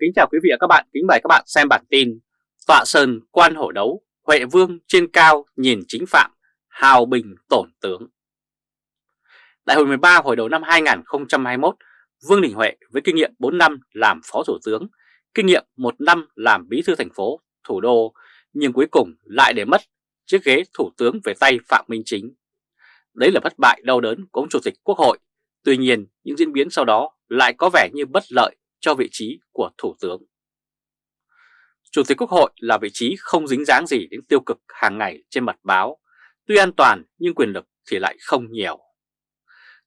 Kính chào quý vị và các bạn, kính mời các bạn xem bản tin Tọa Sơn quan hổ đấu, Huệ Vương trên cao nhìn chính phạm, hào bình tổn tướng Đại hội 13 hồi đầu năm 2021, Vương Đình Huệ với kinh nghiệm 4 năm làm Phó Thủ tướng, kinh nghiệm 1 năm làm Bí thư thành phố, thủ đô, nhưng cuối cùng lại để mất chiếc ghế Thủ tướng về tay Phạm Minh Chính. Đấy là thất bại đau đớn của ông Chủ tịch Quốc hội, tuy nhiên những diễn biến sau đó lại có vẻ như bất lợi cho vị trí của Thủ tướng. Chủ tịch Quốc hội là vị trí không dính dáng gì đến tiêu cực hàng ngày trên mặt báo, tuy an toàn nhưng quyền lực thì lại không nhiều.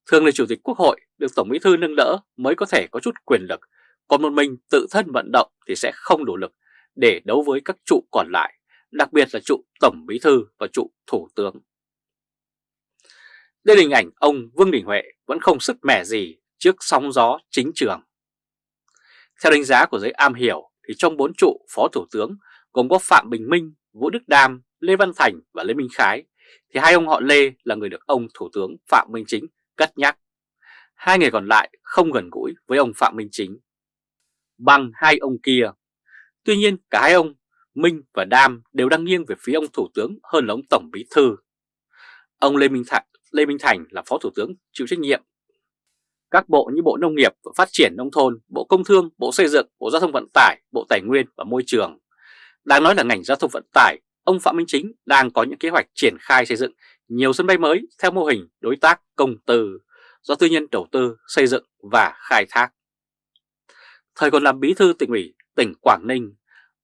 Thường là Chủ tịch Quốc hội được Tổng Bí Thư nâng đỡ mới có thể có chút quyền lực, còn một mình tự thân vận động thì sẽ không đủ lực để đấu với các trụ còn lại, đặc biệt là trụ Tổng Bí Thư và trụ Thủ tướng. Đây là hình ảnh ông Vương Đình Huệ vẫn không sức mẻ gì trước sóng gió chính trường. Theo đánh giá của giới am hiểu thì trong bốn trụ Phó Thủ tướng gồm có Phạm Bình Minh, Vũ Đức Đam, Lê Văn Thành và Lê Minh Khái thì hai ông họ Lê là người được ông Thủ tướng Phạm Minh Chính cất nhắc. Hai người còn lại không gần gũi với ông Phạm Minh Chính bằng hai ông kia. Tuy nhiên cả hai ông Minh và Đam đều đang nghiêng về phía ông Thủ tướng hơn là ông Tổng Bí Thư. Ông Lê Minh Thành, Lê Minh Thành là Phó Thủ tướng chịu trách nhiệm các bộ như Bộ Nông nghiệp và Phát triển Nông thôn, Bộ Công Thương, Bộ Xây dựng, Bộ Giao thông Vận tải, Bộ Tài nguyên và Môi trường. Đang nói là ngành giao thông vận tải, ông Phạm Minh Chính đang có những kế hoạch triển khai xây dựng nhiều sân bay mới theo mô hình đối tác công tư do tư nhân đầu tư xây dựng và khai thác. Thời còn làm bí thư tỉnh ủy tỉnh Quảng Ninh,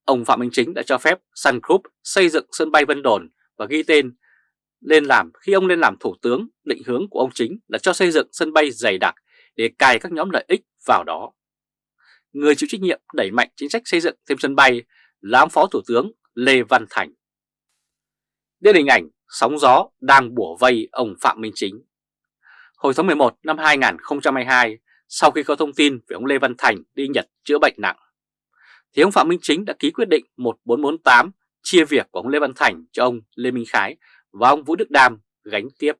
ông Phạm Minh Chính đã cho phép Sun Group xây dựng sân bay Vân Đồn và ghi tên lên làm khi ông lên làm thủ tướng định hướng của ông Chính là cho xây dựng sân bay dày đặc để cài các nhóm lợi ích vào đó. Người chịu trách nhiệm đẩy mạnh chính sách xây dựng thêm sân bay là ông Phó Thủ tướng Lê Văn Thành. Đây là hình ảnh sóng gió đang bủa vây ông Phạm Minh Chính. Hồi tháng 11 năm 2022, sau khi có thông tin về ông Lê Văn Thành đi Nhật chữa bệnh nặng, thì ông Phạm Minh Chính đã ký quyết định 1448 chia việc của ông Lê Văn Thành cho ông Lê Minh Khái và ông Vũ Đức Đam gánh tiếp.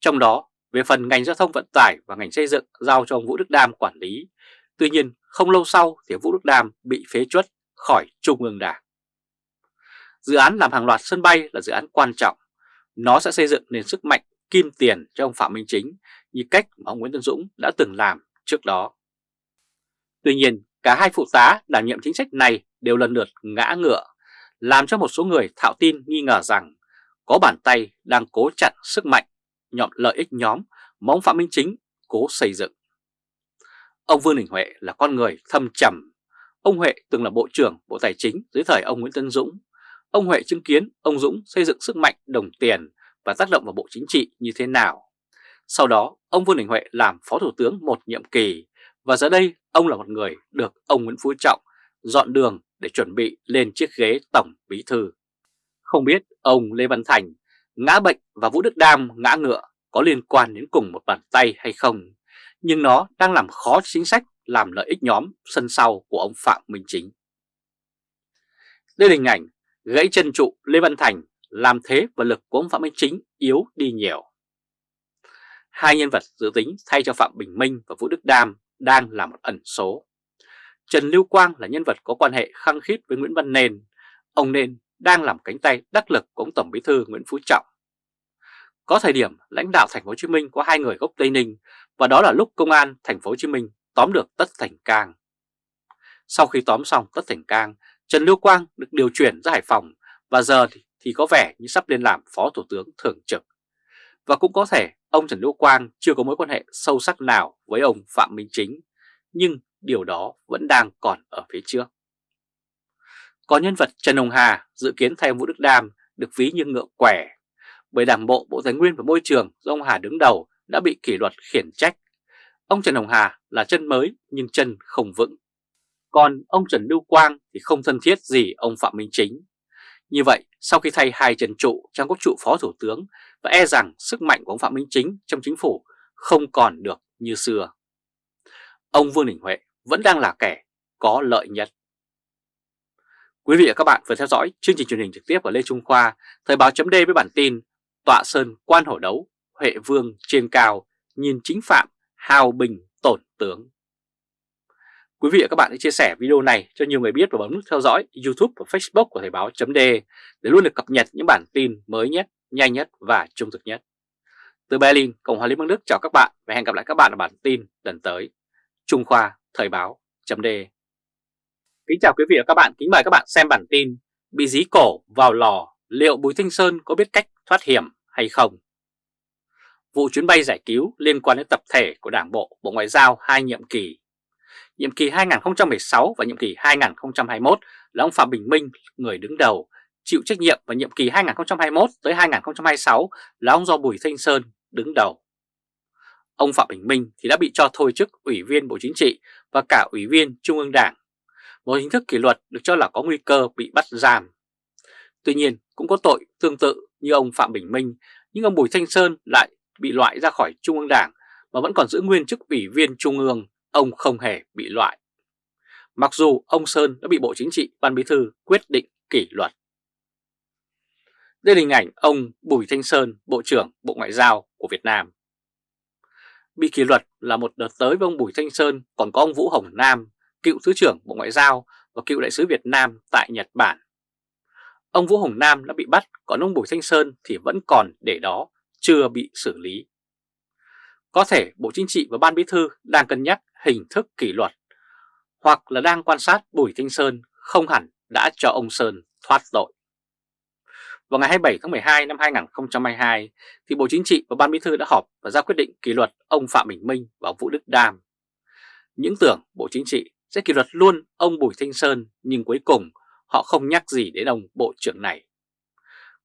Trong đó, về phần ngành giao thông vận tải và ngành xây dựng giao cho ông Vũ Đức Đam quản lý. Tuy nhiên, không lâu sau thì Vũ Đức Đam bị phế chuất khỏi Trung ương Đảng. Dự án làm hàng loạt sân bay là dự án quan trọng. Nó sẽ xây dựng nền sức mạnh kim tiền cho ông Phạm Minh Chính như cách mà ông Nguyễn Tân Dũng đã từng làm trước đó. Tuy nhiên, cả hai phụ tá đảm nhiệm chính sách này đều lần lượt ngã ngựa, làm cho một số người thạo tin nghi ngờ rằng có bàn tay đang cố chặn sức mạnh nhọn lợi ích nhóm mà ông Phạm Minh Chính cố xây dựng. Ông Vương Đình Huệ là con người thâm trầm. Ông Huệ từng là Bộ trưởng Bộ Tài chính dưới thời ông Nguyễn Tân Dũng. Ông Huệ chứng kiến ông Dũng xây dựng sức mạnh đồng tiền và tác động vào Bộ Chính trị như thế nào. Sau đó, ông Vương Đình Huệ làm Phó Thủ tướng một nhiệm kỳ và giờ đây ông là một người được ông Nguyễn Phú Trọng dọn đường để chuẩn bị lên chiếc ghế Tổng Bí Thư. Không biết ông Lê Văn Thành ngã bệnh và Vũ Đức Đam ngã ngựa có liên quan đến cùng một bàn tay hay không, nhưng nó đang làm khó chính sách làm lợi ích nhóm sân sau của ông Phạm Minh Chính. Đây là hình ảnh gãy chân trụ Lê Văn Thành làm thế và lực của ông Phạm Minh Chính yếu đi nhiều. Hai nhân vật dự tính thay cho Phạm Bình Minh và Vũ Đức Đam đang là một ẩn số. Trần Lưu Quang là nhân vật có quan hệ khăng khít với Nguyễn Văn Nền. Ông Nền đang làm cánh tay đắc lực của ông Tổng Bí thư Nguyễn Phú Trọng. Có thời điểm lãnh đạo thành phố Hồ Chí Minh có hai người gốc Tây Ninh và đó là lúc công an thành phố Hồ Chí Minh tóm được Tất Thành Cang. Sau khi tóm xong Tất Thành Cang, Trần Lưu Quang được điều chuyển ra Hải Phòng và giờ thì, thì có vẻ như sắp lên làm Phó Thủ tướng Thường trực. Và cũng có thể ông Trần Lưu Quang chưa có mối quan hệ sâu sắc nào với ông Phạm Minh Chính, nhưng điều đó vẫn đang còn ở phía trước. Có nhân vật Trần Hồng Hà dự kiến thay ông Vũ Đức Đam được ví như ngựa quẻ bởi Đảng bộ Bộ Tài nguyên và Môi trường do ông Hà đứng đầu đã bị kỷ luật khiển trách. Ông Trần Hồng Hà là chân mới nhưng chân không vững. Còn ông Trần Lưu Quang thì không thân thiết gì ông Phạm Minh Chính. Như vậy, sau khi thay hai trần trụ trong các trụ phó thủ tướng và e rằng sức mạnh của ông Phạm Minh Chính trong chính phủ không còn được như xưa. Ông Vương Đình Huệ vẫn đang là kẻ có lợi nhất. Quý vị và các bạn vừa theo dõi chương trình truyền hình trực tiếp của Lê Trung Khoa, Thời báo chấm với bản tin Tọa Sơn quan hổ đấu, Huệ Vương trên cao, nhìn chính phạm, hào bình tổn tướng. Quý vị và các bạn hãy chia sẻ video này cho nhiều người biết và bấm nút theo dõi YouTube và Facebook của Thời báo chấm để luôn được cập nhật những bản tin mới nhất, nhanh nhất và trung thực nhất. Từ Berlin, Cộng hòa Liên bang Đức chào các bạn và hẹn gặp lại các bạn ở bản tin lần tới. Trung Khoa Thời báo chấm Kính chào quý vị và các bạn, kính mời các bạn xem bản tin Bị dí cổ vào lò, liệu Bùi Thanh Sơn có biết cách thoát hiểm hay không? Vụ chuyến bay giải cứu liên quan đến tập thể của Đảng Bộ, Bộ Ngoại giao hai nhiệm kỳ Nhiệm kỳ 2016 và nhiệm kỳ 2021 là ông Phạm Bình Minh, người đứng đầu, chịu trách nhiệm và nhiệm kỳ 2021 tới 2026 là ông do Bùi Thanh Sơn đứng đầu. Ông Phạm Bình Minh thì đã bị cho thôi chức Ủy viên Bộ Chính trị và cả Ủy viên Trung ương Đảng, một hình thức kỷ luật được cho là có nguy cơ bị bắt giam. Tuy nhiên cũng có tội tương tự như ông Phạm Bình Minh, nhưng ông Bùi Thanh Sơn lại bị loại ra khỏi Trung ương Đảng mà vẫn còn giữ nguyên chức Ủy viên Trung ương ông không hề bị loại. Mặc dù ông Sơn đã bị Bộ Chính trị Ban Bí Thư quyết định kỷ luật. Đây là hình ảnh ông Bùi Thanh Sơn, Bộ trưởng Bộ Ngoại giao của Việt Nam. Bị kỷ luật là một đợt tới với ông Bùi Thanh Sơn còn có ông Vũ Hồng Nam, cựu Thứ trưởng Bộ Ngoại giao và cựu đại sứ Việt Nam tại Nhật Bản. Ông Vũ Hồng Nam đã bị bắt, còn ông Bùi Thanh Sơn thì vẫn còn để đó, chưa bị xử lý. Có thể Bộ Chính trị và Ban Bí Thư đang cân nhắc hình thức kỷ luật, hoặc là đang quan sát Bùi Thanh Sơn không hẳn đã cho ông Sơn thoát tội. Vào ngày 27 tháng 12 năm 2022, thì Bộ Chính trị và Ban Bí Thư đã họp và ra quyết định kỷ luật ông Phạm Bình Minh và ông Vũ Đức Đam. Những tưởng Bộ Chính trị sẽ kỷ luật luôn ông Bùi Thanh Sơn, nhưng cuối cùng họ không nhắc gì đến ông Bộ trưởng này.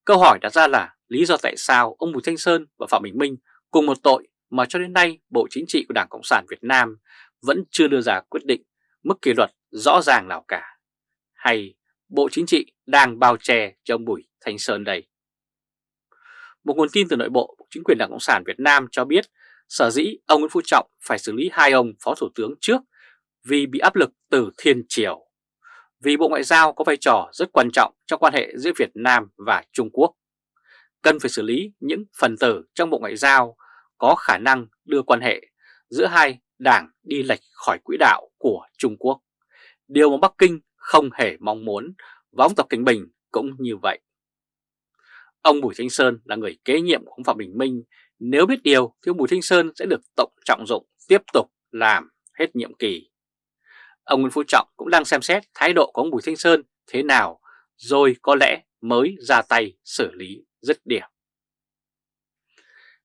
Câu hỏi đặt ra là lý do tại sao ông Bùi Thanh Sơn và Phạm Bình Minh cùng một tội mà cho đến nay Bộ Chính trị của Đảng Cộng sản Việt Nam vẫn chưa đưa ra quyết định mức kỷ luật rõ ràng nào cả. Hay Bộ Chính trị đang bao che cho ông Bùi Thanh Sơn đây? Một nguồn tin từ nội bộ chính quyền Đảng Cộng sản Việt Nam cho biết sở dĩ ông Nguyễn Phú Trọng phải xử lý hai ông Phó Thủ tướng trước vì bị áp lực từ thiên triều. Vì Bộ Ngoại giao có vai trò rất quan trọng trong quan hệ giữa Việt Nam và Trung Quốc. Cần phải xử lý những phần tử trong Bộ Ngoại giao có khả năng đưa quan hệ giữa hai đảng đi lệch khỏi quỹ đạo của Trung Quốc. Điều mà Bắc Kinh không hề mong muốn và ông Tập Cảnh Bình cũng như vậy. Ông Bùi Thanh Sơn là người kế nhiệm của ông Phạm Bình Minh. Nếu biết điều, thì ông Bùi Thanh Sơn sẽ được tổng trọng dụng tiếp tục làm hết nhiệm kỳ. Ông Nguyễn Phú Trọng cũng đang xem xét thái độ của ông Bùi Thanh Sơn thế nào rồi có lẽ mới ra tay xử lý dứt điểm.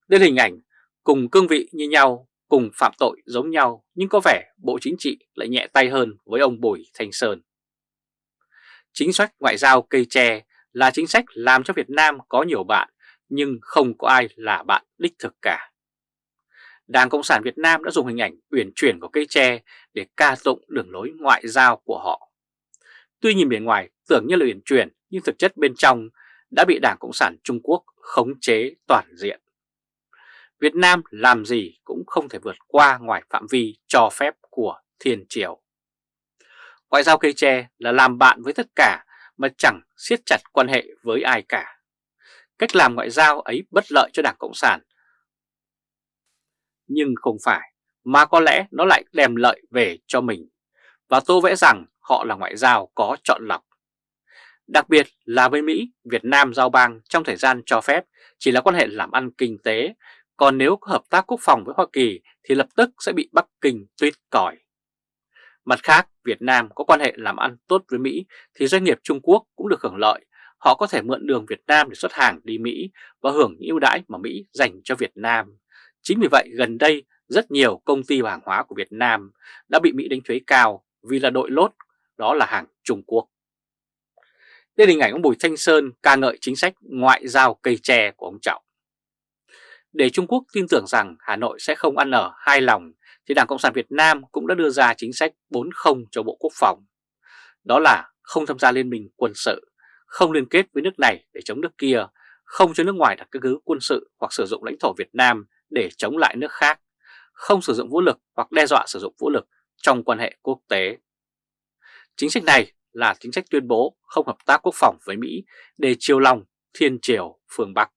Đây là hình ảnh cùng cương vị như nhau, cùng phạm tội giống nhau nhưng có vẻ Bộ Chính trị lại nhẹ tay hơn với ông Bùi Thanh Sơn. Chính sách ngoại giao cây tre là chính sách làm cho Việt Nam có nhiều bạn nhưng không có ai là bạn đích thực cả. Đảng Cộng sản Việt Nam đã dùng hình ảnh uyển chuyển của cây tre để ca tụng đường lối ngoại giao của họ. Tuy nhìn bề ngoài tưởng như là uyển chuyển, nhưng thực chất bên trong đã bị Đảng Cộng sản Trung Quốc khống chế toàn diện. Việt Nam làm gì cũng không thể vượt qua ngoài phạm vi cho phép của thiên triều. Ngoại giao cây tre là làm bạn với tất cả mà chẳng siết chặt quan hệ với ai cả. Cách làm ngoại giao ấy bất lợi cho Đảng Cộng sản. Nhưng không phải, mà có lẽ nó lại đem lợi về cho mình. Và tô vẽ rằng họ là ngoại giao có chọn lọc. Đặc biệt là với Mỹ, Việt Nam giao bang trong thời gian cho phép chỉ là quan hệ làm ăn kinh tế còn nếu có hợp tác quốc phòng với Hoa Kỳ thì lập tức sẽ bị Bắc Kinh tuyết còi. Mặt khác, Việt Nam có quan hệ làm ăn tốt với Mỹ thì doanh nghiệp Trung Quốc cũng được hưởng lợi. Họ có thể mượn đường Việt Nam để xuất hàng đi Mỹ và hưởng những ưu đãi mà Mỹ dành cho Việt Nam. Chính vì vậy gần đây rất nhiều công ty và hàng hóa của Việt Nam đã bị Mỹ đánh thuế cao vì là đội lốt, đó là hàng Trung Quốc. Đây là hình ảnh ông Bùi Thanh Sơn ca ngợi chính sách ngoại giao cây tre của ông Trọng. Để Trung Quốc tin tưởng rằng Hà Nội sẽ không ăn ở hai lòng, thì Đảng Cộng sản Việt Nam cũng đã đưa ra chính sách 4-0 cho Bộ Quốc phòng. Đó là không tham gia liên minh quân sự, không liên kết với nước này để chống nước kia, không cho nước ngoài đặt căn cứ quân sự hoặc sử dụng lãnh thổ Việt Nam để chống lại nước khác, không sử dụng vũ lực hoặc đe dọa sử dụng vũ lực trong quan hệ quốc tế. Chính sách này là chính sách tuyên bố không hợp tác quốc phòng với Mỹ để chiều lòng thiên triều phương Bắc.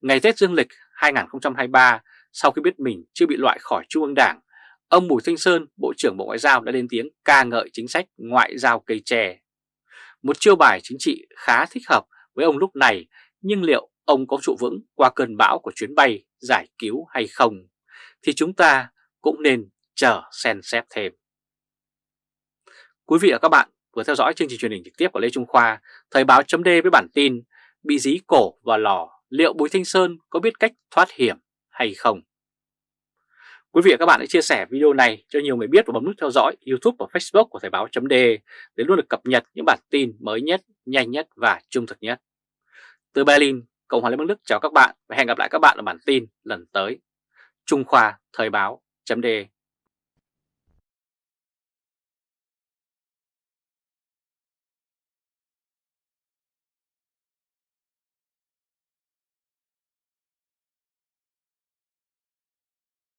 Ngày Tết Dương lịch 2023, sau khi biết mình chưa bị loại khỏi Trung ương Đảng, ông Bùi Thanh Sơn, Bộ trưởng Bộ Ngoại giao đã lên tiếng ca ngợi chính sách ngoại giao cây tre, Một chiêu bài chính trị khá thích hợp với ông lúc này, nhưng liệu ông có trụ vững qua cơn bão của chuyến bay giải cứu hay không, thì chúng ta cũng nên chờ xem xét thêm. Quý vị và các bạn vừa theo dõi chương trình truyền hình trực tiếp của Lê Trung Khoa, Thời báo chấm với bản tin Bị dí cổ và lò, liệu Bùi Thanh Sơn có biết cách thoát hiểm hay không? Quý vị và các bạn hãy chia sẻ video này cho nhiều người biết và bấm nút theo dõi YouTube và Facebook của Thời báo chấm để luôn được cập nhật những bản tin mới nhất, nhanh nhất và trung thực nhất. Từ Berlin, Cộng hòa Liên bang Đức chào các bạn và hẹn gặp lại các bạn ở bản tin lần tới. Trung Khoa Thời báo chấm